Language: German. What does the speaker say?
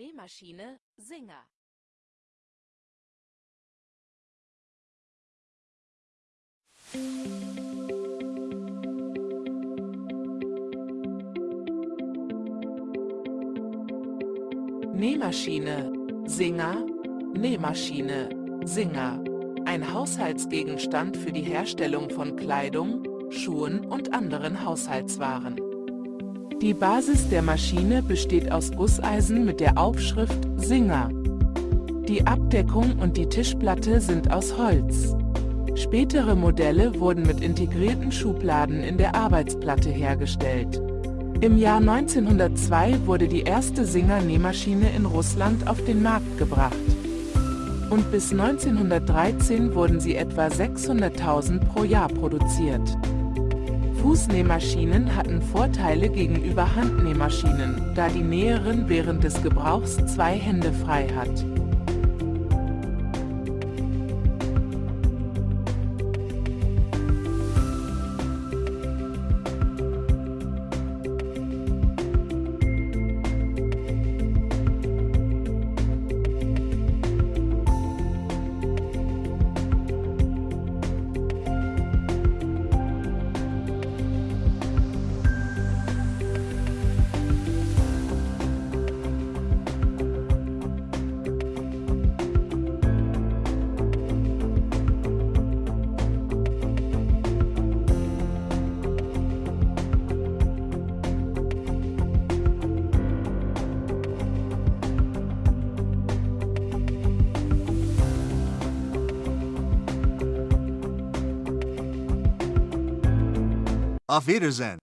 Nähmaschine, Singer. Nähmaschine, Singer, Nähmaschine, Singer. Ein Haushaltsgegenstand für die Herstellung von Kleidung, Schuhen und anderen Haushaltswaren. Die Basis der Maschine besteht aus Gusseisen mit der Aufschrift Singer. Die Abdeckung und die Tischplatte sind aus Holz. Spätere Modelle wurden mit integrierten Schubladen in der Arbeitsplatte hergestellt. Im Jahr 1902 wurde die erste Singer-Nähmaschine in Russland auf den Markt gebracht. Und bis 1913 wurden sie etwa 600.000 pro Jahr produziert. Fußnähmaschinen hatten Vorteile gegenüber Handnähmaschinen, da die Näherin während des Gebrauchs zwei Hände frei hat. Auf Wiedersehen.